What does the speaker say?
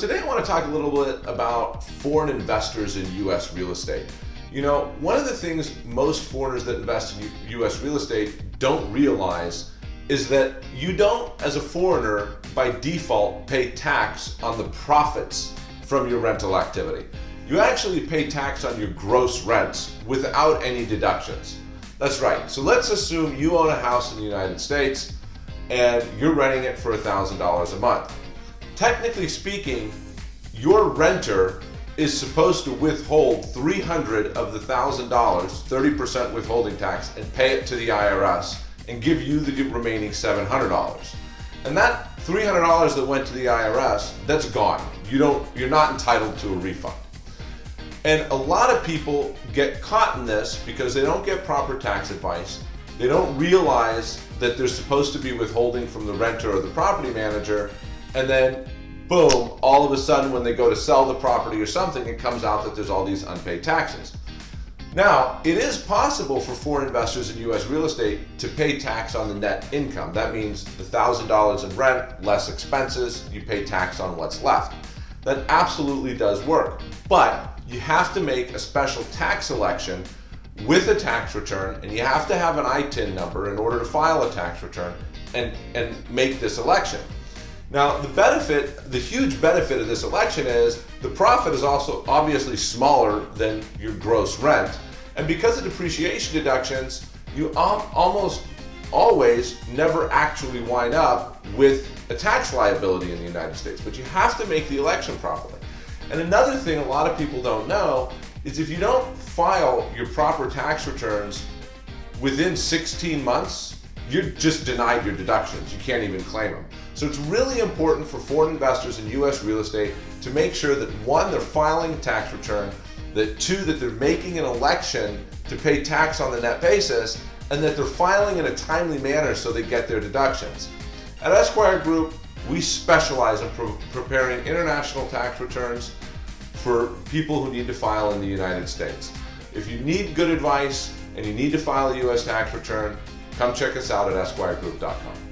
Today I want to talk a little bit about foreign investors in U.S. real estate. You know, one of the things most foreigners that invest in U.S. real estate don't realize is that you don't, as a foreigner, by default, pay tax on the profits from your rental activity. You actually pay tax on your gross rents without any deductions. That's right. So let's assume you own a house in the United States and you're renting it for $1,000 a month technically speaking, your renter is supposed to withhold 300 of the $1,000, 30% withholding tax, and pay it to the IRS and give you the remaining $700. And that $300 that went to the IRS, that's gone. You don't, you're not entitled to a refund. And a lot of people get caught in this because they don't get proper tax advice. They don't realize that they're supposed to be withholding from the renter or the property manager and then boom, all of a sudden when they go to sell the property or something, it comes out that there's all these unpaid taxes. Now, it is possible for foreign investors in U.S. real estate to pay tax on the net income. That means the $1,000 in rent, less expenses, you pay tax on what's left. That absolutely does work, but you have to make a special tax election with a tax return and you have to have an ITIN number in order to file a tax return and, and make this election. Now, the benefit, the huge benefit of this election is the profit is also obviously smaller than your gross rent. And because of depreciation deductions, you almost always never actually wind up with a tax liability in the United States. But you have to make the election properly. And another thing a lot of people don't know is if you don't file your proper tax returns within 16 months, you're just denied your deductions. You can't even claim them. So it's really important for foreign investors in U.S. real estate to make sure that one, they're filing a tax return, that two, that they're making an election to pay tax on the net basis, and that they're filing in a timely manner so they get their deductions. At Esquire Group, we specialize in pre preparing international tax returns for people who need to file in the United States. If you need good advice and you need to file a U.S. tax return, Come check us out at esquiregroup.com.